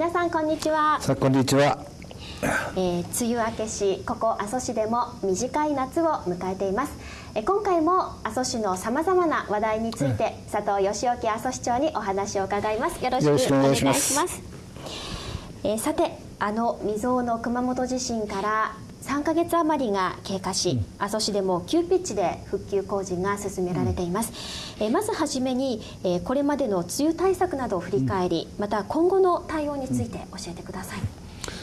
皆さんこんにちは。さあこんにちは、えー、梅雨明けしここ阿蘇市でも短い夏を迎えています、えー、今回も阿蘇市のさまざまな話題について、佐藤義興阿蘇市長にお話を伺います。よろしくお願いします。えー、さてあの未曾有の熊本地震から3ヶ月余りが経過し、阿蘇市でも急ピッチで復旧工事が進められています、うん、えまずはじめに、えー、これまでの梅雨対策などを振り返り、うん、また今後の対応について教えてください、うん、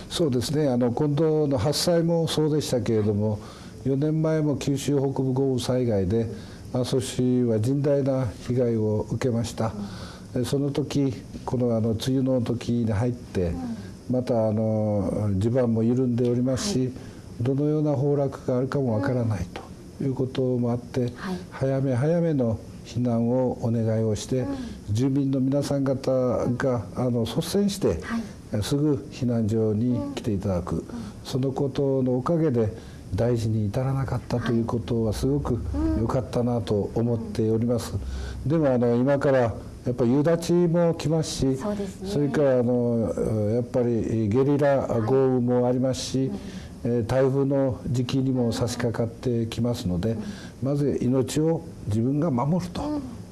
そうですね。あの今度の発災もそうでしたけれども4年前も九州北部豪雨災害で阿蘇市は甚大な被害を受けました、その時このあの梅雨の時に入って、またあの地盤も緩んでおりますし、はいどのような崩落があるかもわからないということもあって、早め早めの避難をお願いをして、住民の皆さん方があの率先して、すぐ避難所に来ていただく、そのことのおかげで大事に至らなかったということはすごく良かったなと思っております。でもあの今からやっぱり夕立も来ますしそ、ね,、れからあのやっぱりゲリラ豪雨もありますし、台風の時期にも差し掛かってきますのでまず命を自分が守る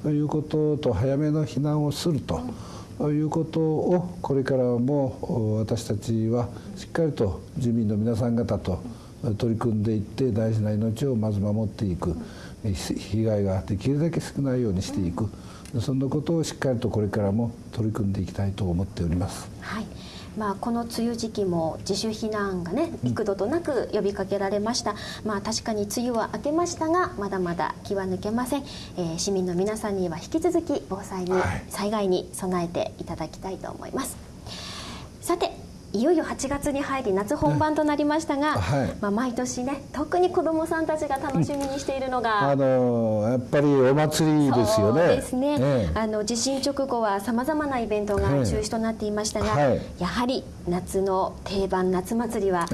ということと早めの避難をすると。いうことをこれからも私たちはしっかりと住民の皆さん方と取り組んでいって大事な命をまず守っていく被害ができるだけ少ないようにしていくそんなことをしっかりとこれからも取り組んでいきたいと思っております。はいまあ、この梅雨時期も自主避難がね幾度となく呼びかけられました、まあ、確かに梅雨は明けましたがまだまだ気は抜けません、えー、市民の皆さんには引き続き防災に、はい、災害に備えていただきたいと思います。さていよいよ8月に入り夏本番となりましたが、はい、まあ、毎年ね特に子どもさんたちが楽しみにしているのが、あのやっぱりお祭りですよね。そうですね、えあの地震直後はさまざまなイベントが中止となっていましたが、はい、やはり夏の定番夏祭りは、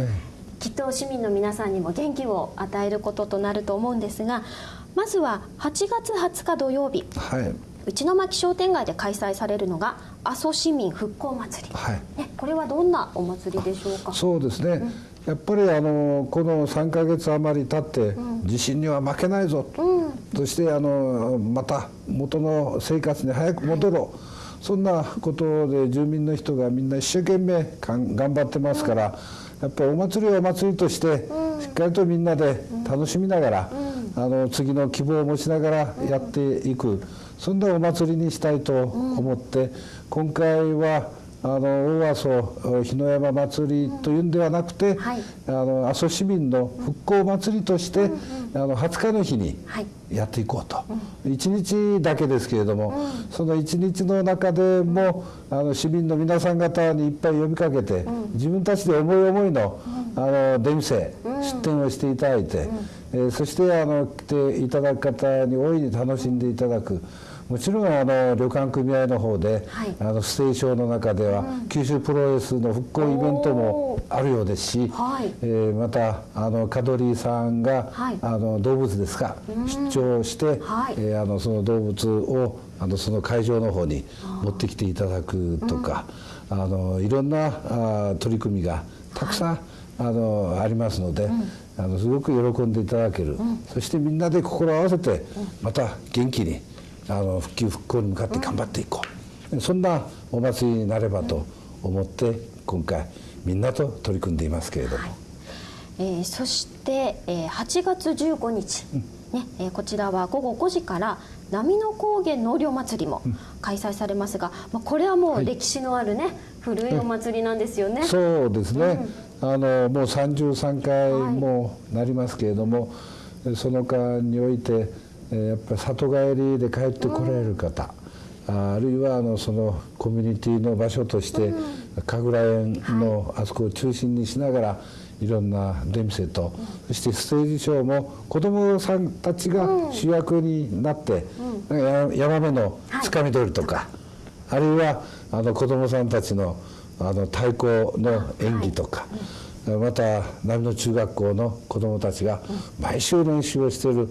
きっと市民の皆さんにも元気を与えることとなると思うんですがまずは8月20日土曜日、はい、内巻商店街で開催されるのが阿蘇市民復興祭り、はい、ね、これはどんなお祭りでしょうか？そうですね、うん、やっぱりあのこの3か月余り経って、地震には負けないぞ、うん、そしてあのまた元の生活に早く戻ろう、はい、そんなことで住民の人がみんな一生懸命頑張ってますから、やっぱりお祭りはお祭りとして、しっかりとみんなで楽しみながら、あの次の希望を持ちながらやっていく。そんなお祭りにしたいと思って、うん、今回はあの大阿蘇日の山祭りというんではなくて、うん。はい、あの阿蘇市民の復興祭りとして、うんうん、あの20日の日にやっていこうと、はい、1日だけですけれども、うん、その1日の中でもあの市民の皆さん方にいっぱい呼びかけて、自分たちで思い思いのあの出店、出店をしていただいて、えー、そしてあの来ていただく方に大いに楽しんでいただく。もちろんあの旅館組合の方で、はい、あのステーションの中では、うん、九州プロレスの復興イベントもあるようですし、はい、えー、またあのカドリーさんが、はい、あの動物ですか、出張して、はい、えー、あのその動物をあのその会場の方に持ってきていただくとか、うん、あのいろんなあ取り組みがたくさん、あのありますので、うん、あのすごく喜んでいただける、うん、そしてみんなで心を合わせてまた元気にあの復旧復興に向かって頑張っていこう、うん、そんなお祭りになればと思って今回みんなと取り組んでいますけれども、はい、えー、そして、えー、8月15日、うん、ねえー、こちらは午後5時から波の高原納涼祭りも開催されますが、まあ、これはもう歴史のあるね、はい、古いお祭りなんですよね。そうですね、うん、あのもう33回もなりますけれども、はい、その間においてやっぱり里帰りで帰ってこられる方、うん、あるいはあのそのコミュニティの場所として、神楽園のあそこを中心にしながら、いろんな出店と、そしてステージショーも子どもさんたちが主役になって、うん、山目のつかみ取りとか、はい、あるいはあの子どもさんたちのあの太鼓の演技とか。はい、また波の中学校の子どもたちが毎週練習をしている、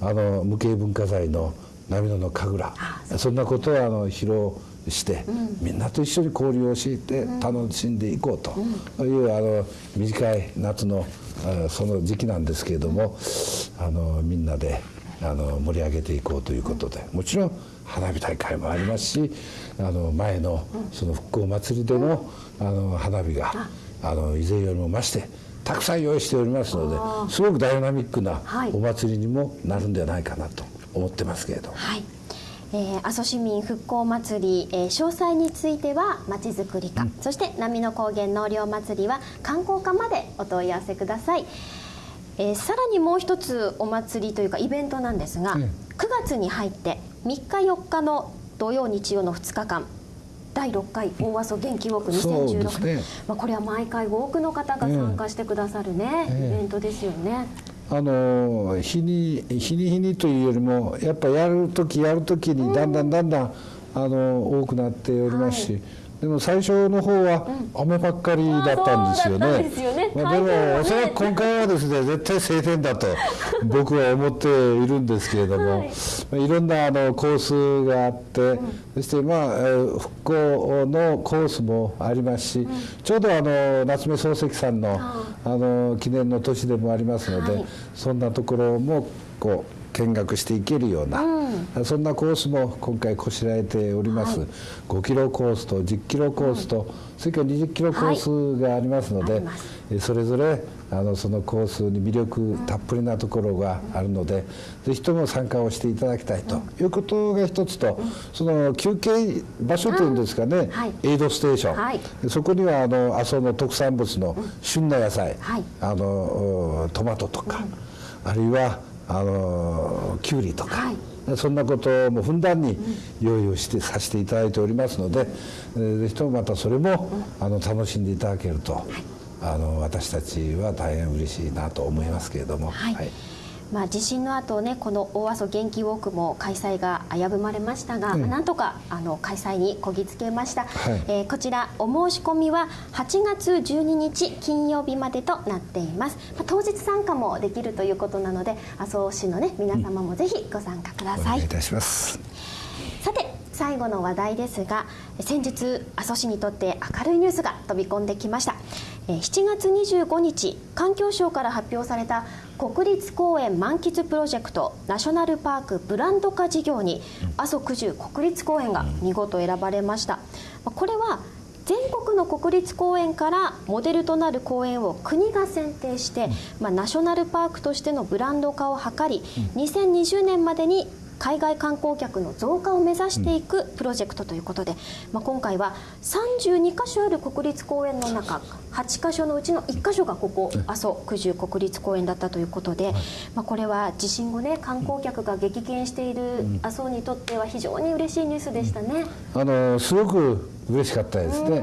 あの無形文化財の波野の神楽。そんなことをあの披露して、みんなと一緒に交流をして楽しんでいこうという、あの短い夏のその時期なんですけれどもあのみんなであの盛り上げていこうということでもちろん花火大会もありますしあの前のその復興祭りでのあの花火があの以前よりも増してたくさん用意しておりますのですごくダイナミックなお祭りにもなるんではないかなと思ってますけれど。はい。えー、阿蘇市民復興祭り、えー、詳細についてはまちづくり課、うん、そして波の高原納涼祭りは観光課までお問い合わせください、えー、さらにもう一つお祭りというかイベントなんですが、うん、9月に入って3日4日の土曜日曜の2日間第6回大阿蘇元気ウォーク2016、ね、まあ、これは毎回多くの方が参加してくださるね、えー、イベントですよね。あの日に日に日にというよりもやっぱやる時やる時にだんだんだんだん、あの多くなっておりますし。はいでも最初の方は雨ばっかりだったんですよね。でまあ、でもおそらく今回はですね絶対晴天だと 僕は思っているんですけれども、はい。まあ、いろんなあのコースがあって、うん、そしてまあ復興のコースもありますし、うん、ちょうどあの夏目漱石さんのあの記念の年でもありますので、はい、そんなところもこう見学していけるような、うん、そんなコースも今回こしらえております、はい、5キロコースと10キロコースと、うん、それから20キロコースがありますので、はい、それぞれあのそのコースに魅力たっぷりなところがあるので、うん、ぜひとも参加をしていただきたいと。いうことが一つと、その休憩場所というんですかね、はい、エイドステーション、はい、そこにはあの阿蘇の特産物の旬な野菜、あのトマトとか、あるいはあのきゅうりとか、はい、そんなこともふんだんに用意をしてさせていただいておりますので、うん、ぜひともまたそれも、あの楽しんでいただけると、はい、あの私たちは大変嬉しいなと思いますけれども。はい、はいまあ、地震の後ねこの大阿蘇元気ウォークも開催が危ぶまれましたが、うん、なんとかあの開催にこぎつけました、はい、えー、こちらお申し込みは8月12日金曜日までとなっています、まあ、当日参加もできるということなので阿蘇市のね皆様もぜひご参加ください、うん、お願いいたします。さて最後の話題ですが先日阿蘇市にとって明るいニュースが飛び込んできました。7月25日環境省から発表された国立公園満喫プロジェクトナショナルパークブランド化事業に阿蘇九十国立公園が見事選ばれました。これは全国の国立公園からモデルとなる公園を国が選定して、まあ、ナショナルパークとしてのブランド化を図り2020年までに海外観光客の増加を目指していくプロジェクトということで、まあ、今回は32か所ある国立公園の中8か所のうちの1か所がここ阿蘇九十国立公園だったということで、まあ、これは地震後ね観光客が激減している阿蘇にとっては非常に嬉しいニュースでしたね。あのすごく嬉しかったですね。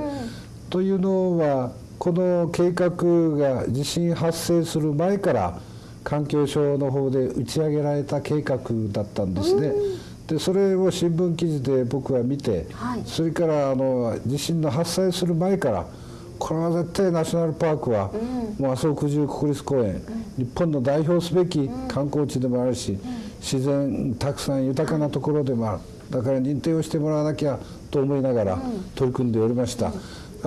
というのはこの計画が地震発生する前から環境省の方で打ち上げられた計画だったんですね。でそれを新聞記事で僕は見て、はい、それからあの地震の発生する前からこれは絶対ナショナルパークは、うん、もう麻生九十国立公園、うん、日本の代表すべき観光地でもあるし、うん、自然たくさん豊かなところでもある。だから認定をしてもらわなきゃと思いながら取り組んでおりました。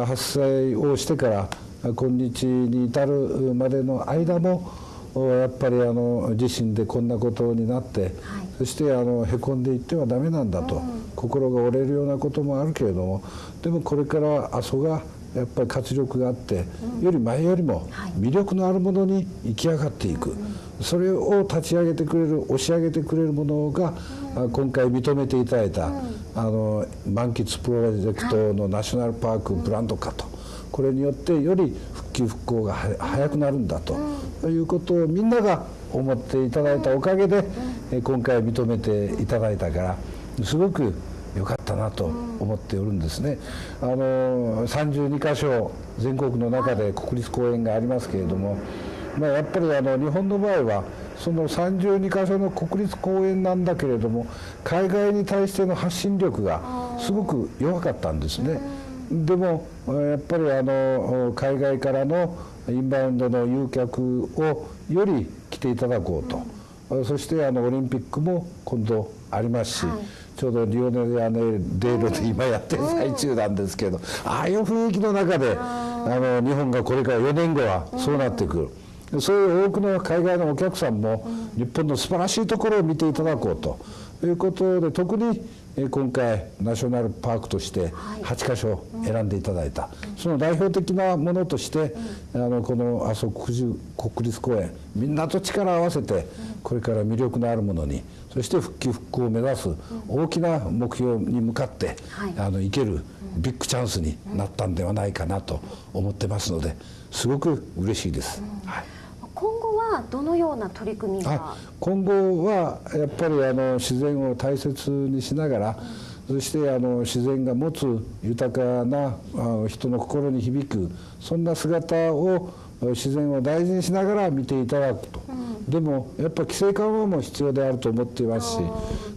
発生をしてから今日に至るまでの間もやっぱりあの自身でこんなことになって、はい、そしてあのへこんでいってはダメなんだと、うん、心が折れるようなこともあるけれどもでもこれから阿蘇がやっぱり活力があって、うん、より前よりも魅力のあるものに生き上がっていく、それを立ち上げてくれる押し上げてくれるものが、うん、今回認めていただいた、あの満喫プロジェクトのナショナルパークブランド化と。これによってより復旧復興が早くなるんだと、いうことをみんなが思っていただいたおかげで、今回認めていただいたからすごく良かったなと思っておるんですね。あの32箇所全国の中で国立公園がありますけれども、まあ、やっぱりあの日本の場合はその32箇所の国立公園なんだけれども海外に対しての発信力がすごく弱かったんですね。でもやっぱりあの海外からのインバウンドの誘客をより来ていただこうと、うん、そしてあのオリンピックも今度ありますし、はい、ちょうどリオネル・アネデーロで今やってる最中なんですけど、ああいう雰囲気の中であの日本がこれから4年後はそうなってくる。そういう多くの海外のお客さんも日本の素晴らしいところを見ていただこうということで特に今回ナショナルパークとして8か所選んでいただいた、その代表的なものとして、あのこの阿蘇国立公園みんなと力を合わせてこれから魅力のあるものにそして復旧復興を目指す大きな目標に向かって、あのいけるビッグチャンスになったんではないかなと思ってますのですごく嬉しいです。はいはどのような取り組みが？今後はやっぱりあの自然を大切にしながら、そしてあの自然が持つ豊かな人の心に響くそんな姿を自然を大事にしながら見ていただくと、うん、でもやっぱ規制緩和も必要であると思っていますし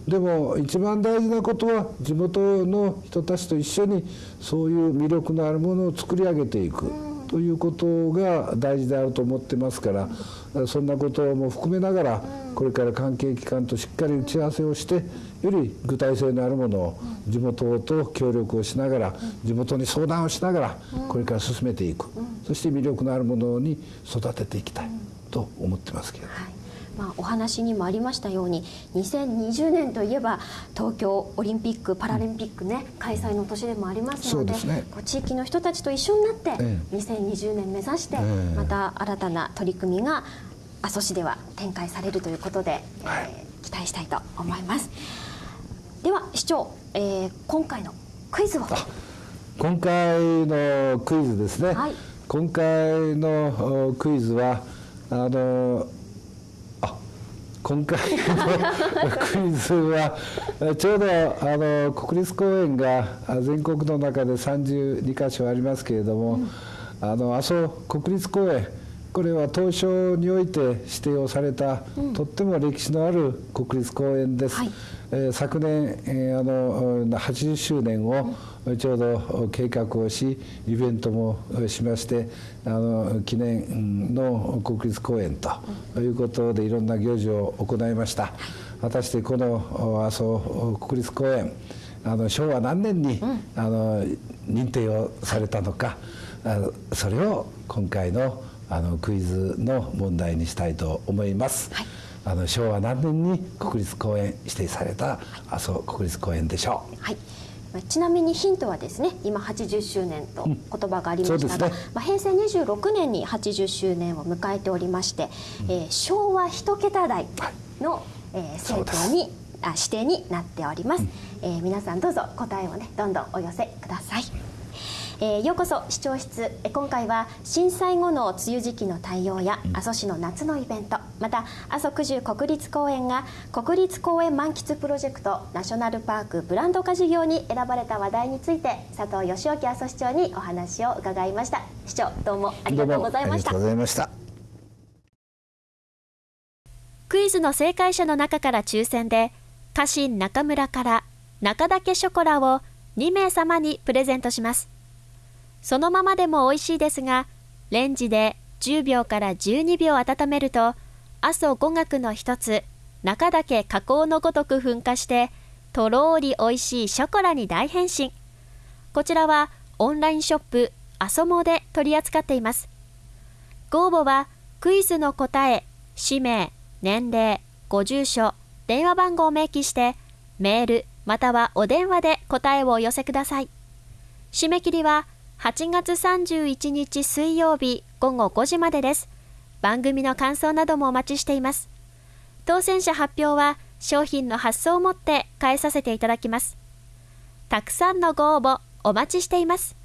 でも一番大事なことは地元の人たちと一緒にそういう魅力のあるものを作り上げていく。うんということが大事であると思ってますからそんなことも含めながらこれから関係機関としっかり打ち合わせをしてより具体性のあるものを地元と協力をしながら地元に相談をしながらこれから進めていく。そして魅力のあるものに育てていきたいと思ってますけど。はいまあ、お話にもありましたように2020年といえば東京オリンピック・パラリンピックね、開催の年でもありますのでね、地域の人たちと一緒になって、2020年目指して、また新たな取り組みが阿蘇市では展開されるということで、はい、えー、期待したいと思います。では市長、えー、今回のクイズを。今回のクイズですね、はい、今回のクイズはあの今回のクイズはちょうどあの国立公園が全国の中で32か所ありますけれども、うん、あの阿蘇国立公園これは東証において指定をされた、うん、とっても歴史のある国立公園です。はい、えー、昨年、えー、あの80周年をちょうど計画をしイベントもしましてあの記念の国立公園ということでいろんな行事を行いました。果たしてこの阿蘇国立公園あの昭和何年に、うん、あの認定をされたのか、それを今回のあのクイズの問題にしたいと思います。はい、あの昭和何年に国立公園指定された阿蘇国立公園でしょう。はい。ちなみにヒントはですね今80周年と言葉がありましたが、うん。ね、まあ、平成26年に80周年を迎えておりまして、うん、えー、昭和一桁台の、はい、えー、政党にあ指定になっております、うん、えー、皆さんどうぞ答えをねどんどんお寄せください。えー、ようこそ視聴室。今回は震災後の梅雨時期の対応や阿蘇市の夏のイベント。また阿蘇九十国立公園が国立公園満喫プロジェクトナショナルパークブランド化事業に選ばれた話題について佐藤義興阿蘇市長にお話を伺いました。市長どうもありがとうございました。ありがとうございました。クイズの正解者の中から抽選で家臣中村から中岳ショコラを2名様にプレゼントしますそのままでも美味しいですが、レンジで10秒から12秒温めると、阿蘇五岳の一つ、中岳火口のごとく噴火して、とろーり美味しいショコラに大変身。こちらはオンラインショップ、阿蘇モで取り扱っています。ご応募は、クイズの答え、氏名、年齢、ご住所、電話番号を明記して、メールまたはお電話で答えをお寄せください。締め切りは8月31日水曜日午後5時までです。番組の感想などもお待ちしています。当選者発表は商品の発送をもって返させていただきます。たくさんのご応募お待ちしています。